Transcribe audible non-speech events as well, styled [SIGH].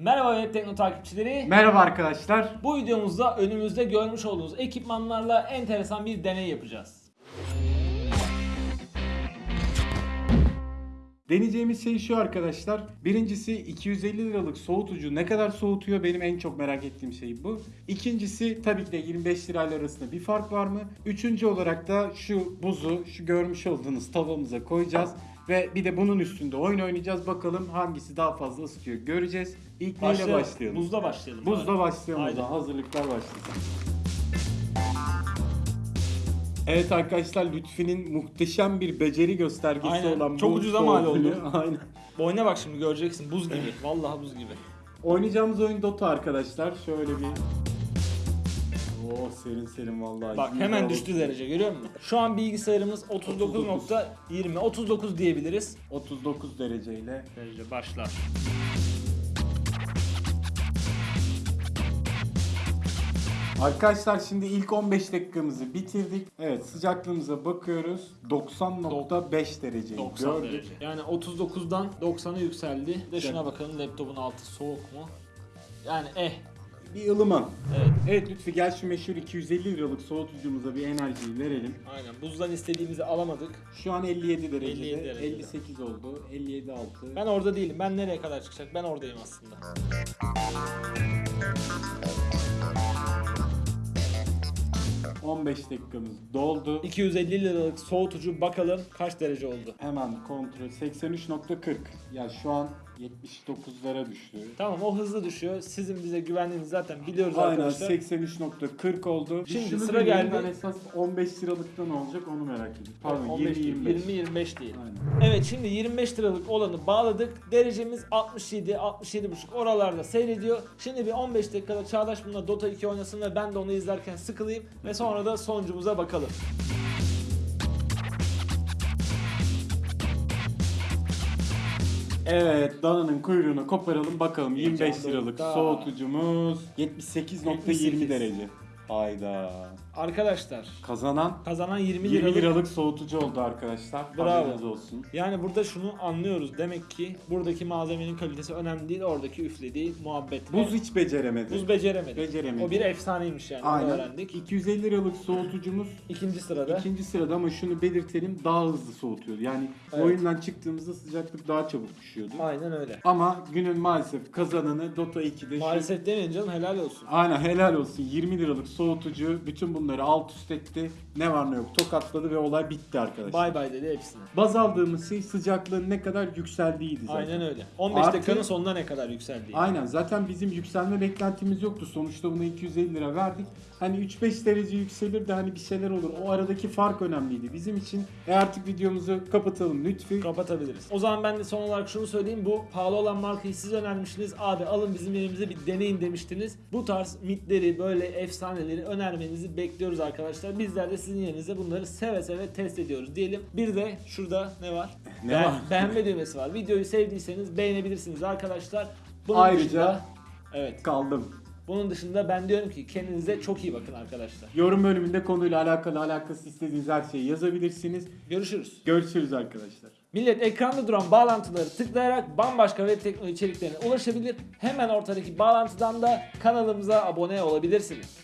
Merhaba Web Tekno takipçileri. Merhaba arkadaşlar. Bu videomuzda önümüzde görmüş olduğunuz ekipmanlarla enteresan bir deney yapacağız. Deneyeceğimiz şey şu arkadaşlar. Birincisi 250 liralık soğutucu ne kadar soğutuyor benim en çok merak ettiğim şey bu. İkincisi tabii ki de 25 lirayla arasında bir fark var mı? Üçüncü olarak da şu buzu şu görmüş olduğunuz tavamıza koyacağız. Ve bir de bunun üstünde oyun oynayacağız. Bakalım hangisi daha fazla ısıtıyor göreceğiz. İlk neyle başlayalım? Buzda başlayalım. Buzla başlayalım o Haydi. zaman. Hazırlıklar başlasın. Evet arkadaşlar Lütfi'nin muhteşem bir beceri göstergesi Aynen. olan Çok bu ucuza mal oldu. ölü- [LAUGHS] Aynen. Boyuna bak şimdi göreceksin buz gibi. Vallahi buz gibi. Oynayacağımız oyun Dota arkadaşlar. Şöyle bir... Oo serin serin vallahi. Bak hemen düştü derece görüyor musun? Şu an bilgisayarımız 39.20 39 diyebiliriz. 39 dereceyle. Derece başlar. Arkadaşlar şimdi ilk 15 dakikamızı bitirdik. Evet sıcaklığımıza bakıyoruz. 90.5 dereceyi 90 gördük. derece. Yani 39'dan 90'a yükseldi. Bir De şuna bakalım laptopun altı soğuk mu? Yani eh. Bir ılıman. Evet. Evet Lütfi gel şu meşhur 250 liralık soğutucumuza bir enerjiyi verelim. Aynen. Buzdan istediğimizi alamadık. Şu an 57 derecede. 57 derecede. 58 oldu. 57 altı. Ben orada değilim. Ben nereye kadar çıkacak? Ben oradayım aslında. Ben 15 dakikamız doldu. 250 liralık soğutucu bakalım kaç derece oldu. Hemen kontrol 83.40. Ya şu an 79'lara düştü. Tamam o hızlı düşüyor. Sizin bize güvendiğinizi zaten biliyoruz Aynen arkadaşlar. 83.40 oldu. Şimdi Şunu sıra geldi. Ben esas 15 liralıkta ne olacak onu merak ediyorum. Pardon 15 değil, 20 25. 20 25 değil. Aynen. Evet şimdi 25 liralık olanı bağladık. Derecemiz 67, 67,5 oralarda seyrediyor. Şimdi bir 15 dakikada Çağdaş bununla Dota 2 oynasın ve ben de onu izlerken sıkılayım ve sonra da sonucumuza bakalım. Evet dananın kuyruğunu koparalım bakalım 25 Heyecan liralık soğutucumuz 78.20 78. derece. Hayda. Arkadaşlar Kazanan kazanan 20 20 liralık. liralık soğutucu oldu arkadaşlar. Bravo. Haberiniz olsun. Yani burada şunu anlıyoruz. Demek ki buradaki malzemenin kalitesi önemli değil. Oradaki üflediği muhabbet. Buz hiç beceremedi. Buz beceremedi. Beceremedi. O bir efsaneymiş yani. Onu Aynen. öğrendik. 250 liralık soğutucumuz İkinci sırada. ikinci sırada ama şunu belirtelim daha hızlı soğutuyordu. Yani Evet. oyundan çıktığımızda sıcaklık daha çabuk düşüyordu. Aynen öyle. Ama günün maalesef kazananı Dota 2'de şu- Maalesef demeyin canım helal olsun. Aynen helal olsun 20 liralık soğutucu bütün bunları alt üst etti. Ne var ne yok tokatladı ve olay bitti arkadaşlar. Bay bay dedi hepsine. Baz aldığımız şey sıcaklığın ne kadar yükseldiğiydi zaten. Aynen öyle. 15 Artı- dakikanın sonuna ne kadar yükseldi? Aynen zaten bizim yükselme beklentimiz yoktu. Sonuçta buna 250 lira verdik. Hani 3-5 derece yükselir de hani bir şeyler olur. O aradaki fark önemliydi bizim için. E artık videomuzu kapatalım lütfi. Kapatabiliriz. O zaman ben de son olarak şunu söyleyeyim. Bu pahalı olan markayı siz önermiştiniz. Abi alın bizim yerimize bir deneyin demiştiniz. Bu tarz mitleri böyle efsaneleri önermenizi bekliyoruz arkadaşlar. Bizler de sizin yerinize bunları seve seve test ediyoruz diyelim. Bir de şurada ne var? Ne Beğen- var? Beğenme düğmesi var. Videoyu sevdiyseniz beğenebilirsiniz arkadaşlar. Bunun Ayrıca- dışında, evet. Kaldım. Bunun dışında ben diyorum ki kendinize çok iyi bakın arkadaşlar. Yorum bölümünde konuyla alakalı alakası istediğiniz her şeyi yazabilirsiniz. Görüşürüz. Görüşürüz arkadaşlar. Millet ekranda duran bağlantıları tıklayarak bambaşka web teknoloji içeriklerine ulaşabilir. Hemen ortadaki bağlantıdan da kanalımıza abone olabilirsiniz.